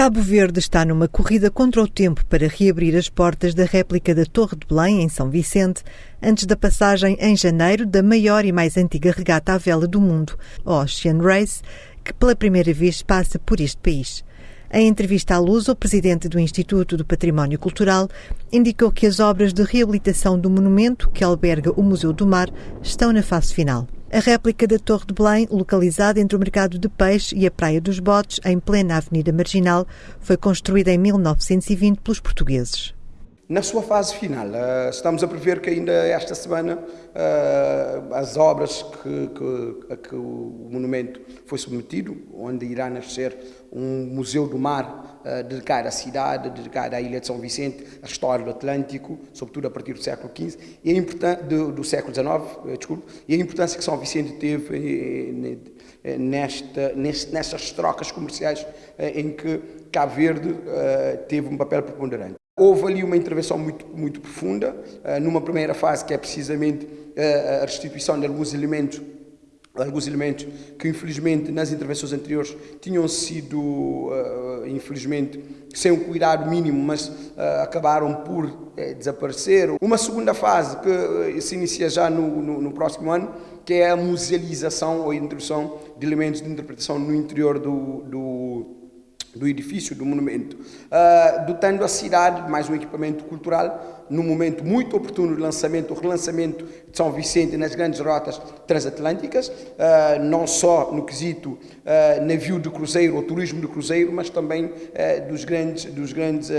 Cabo Verde está numa corrida contra o tempo para reabrir as portas da réplica da Torre de Belém, em São Vicente, antes da passagem em janeiro da maior e mais antiga regata à vela do mundo, Ocean Race, que pela primeira vez passa por este país. Em entrevista à Luz, o presidente do Instituto do Património Cultural indicou que as obras de reabilitação do monumento que alberga o Museu do Mar estão na fase final. A réplica da Torre de Belém, localizada entre o Mercado de Peixe e a Praia dos Botes, em plena Avenida Marginal, foi construída em 1920 pelos portugueses. Na sua fase final, uh, estamos a prever que ainda esta semana uh, as obras que, que, a que o monumento foi submetido, onde irá nascer um museu do mar uh, dedicado à cidade, dedicado à ilha de São Vicente, à história do Atlântico, sobretudo a partir do século XV, e a do, do século XIX, desculpe, e a importância que São Vicente teve nesta, nestas trocas comerciais em que Cabo Verde teve um papel preponderante. Houve ali uma intervenção muito, muito profunda, uh, numa primeira fase que é precisamente uh, a restituição de alguns elementos alguns elementos que infelizmente nas intervenções anteriores tinham sido uh, infelizmente sem um cuidado mínimo mas uh, acabaram por desaparecer. Uma segunda fase que se inicia já no, no, no, próximo ano que é a musealização ou introdução de elementos de interpretação no interior do, do do edifício, do monumento, uh, dotando a cidade de mais um equipamento cultural, num momento muito oportuno de lançamento, o relançamento de São Vicente nas grandes rotas transatlânticas, uh, não só no quesito uh, navio de cruzeiro ou turismo de cruzeiro, mas também dos grandes, dos grandes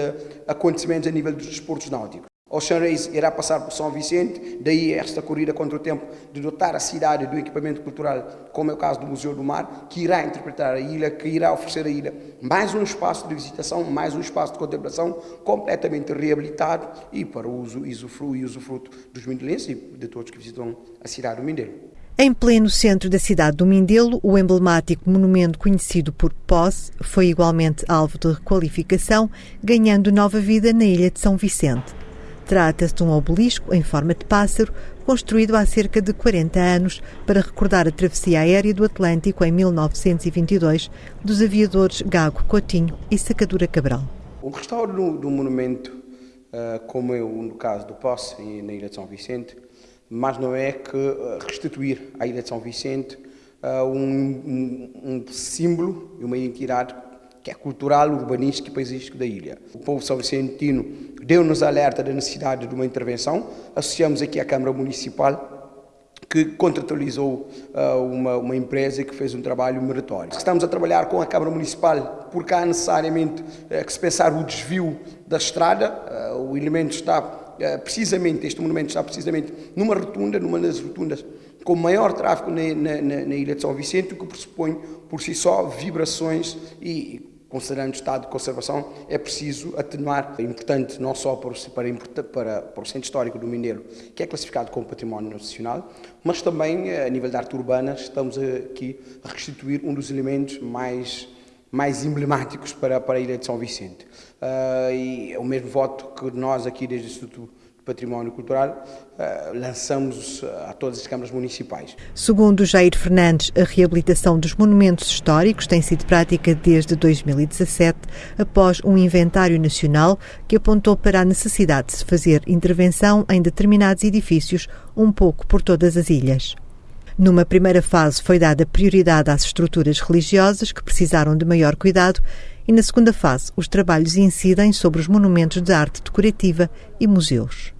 acontecimentos a nível dos desportos náuticos. Ocean Race irá passar por São Vicente, daí esta corrida contra o tempo de dotar a cidade do equipamento cultural, como é o caso do Museu do Mar, que irá interpretar a ilha, que irá oferecer à ilha mais um espaço de visitação, mais um espaço de contemplação completamente reabilitado e para o uso e usufruto dos mindelenses e de todos que visitam a cidade do Mindelo. Em pleno centro da cidade do Mindelo, o emblemático monumento conhecido por Posse foi igualmente alvo de requalificação, ganhando nova vida na ilha de São Vicente. Trata-se de um obelisco em forma de pássaro, construído há cerca de 40 anos para recordar a travessia aérea do Atlântico em 1922 dos aviadores Gago Coutinho e Sacadura Cabral. O restauro do, do monumento, uh, como é no caso do Posse na Ilha de São Vicente, mas não é que uh, restituir à Ilha de São Vicente uh, um, um, um símbolo e uma identidade que é cultural, urbanístico e paisístico da ilha. O povo são vicentino deu-nos alerta da necessidade de uma intervenção. Associamos aqui a Câmara Municipal, que contratualizou uh, uma, uma, empresa que fez um trabalho meritório. Estamos a trabalhar com a Câmara Municipal porque há necessariamente uh, que se pensar o desvio da estrada. Uh, o elemento está precisamente, este monumento está precisamente numa rotunda, numa das rotundas com maior tráfego na, na, na, Ilha de São Vicente, o que pressupõe por si só vibrações e considerando o estado de conservação, é preciso atenuar. É importante não só para, para, para, para o Centro Histórico do Mineiro, que é classificado como Património Nacional, mas também eh, a nível da arte urbana estamos aqui a restituir um dos elementos mais mais emblemáticos para, para a Ilha de São Vicente. Uh, e é o mesmo voto que nós aqui desde o Instituto Património Cultural, uh, lançamos a todas as câmaras municipais. Segundo Jair Fernandes, a reabilitação dos monumentos históricos tem sido prática desde 2017, após um inventário nacional que apontou para a necessidade de se fazer intervenção em determinados edifícios, um pouco por todas as ilhas. Numa primeira fase foi dada prioridade às estruturas religiosas que precisaram de maior cuidado e na segunda fase os trabalhos incidem sobre os monumentos de arte decorativa e museus.